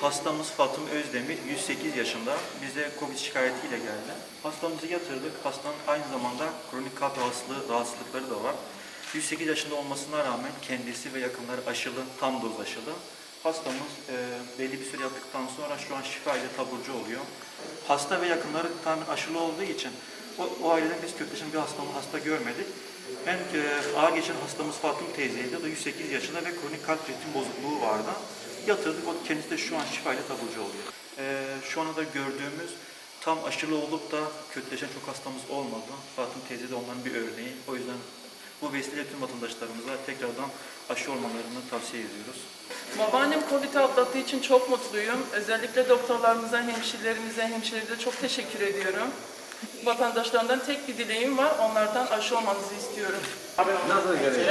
Hastamız Fatım Özdemir, 108 yaşında. Bize Covid şikayetiyle geldi. Hastamızı yatırdık. Hastanın aynı zamanda kronik kalp rahatsızlığı, rahatsızlıkları da var. 108 yaşında olmasına rağmen kendisi ve yakınları aşılı, tam doz aşılı. Hastamız e, belli bir süre yaptıktan sonra şu an şifa ile taburcu oluyor. Hasta ve yakınları tamamen aşılı olduğu için o, o aileden biz kökleşen bir hastamı hasta görmedik. En e, ağır geçen hastamız Fatım teyzeydi. O da 108 yaşında ve kronik kalp ritim bozukluğu vardı. Yatırdık. O kendisi de şu an şifa ile taburcu oluyor. E, şu anda da gördüğümüz tam aşılı olup da kötüleşen çok hastamız olmadı. Fatım teyze de onların bir örneği. O yüzden bu vesileyle tüm vatandaşlarımıza tekrardan aşı olmalarını tavsiye ediyoruz. Babaannem Covid atlattığı için çok mutluyum. Özellikle doktorlarımıza, hemşirelerimize, hemşirelerimize çok teşekkür ediyorum. Vatandaşlarımdan tek bir dileğim var. Onlardan aşı olmanızı istiyorum. Nasıl gerekiyor?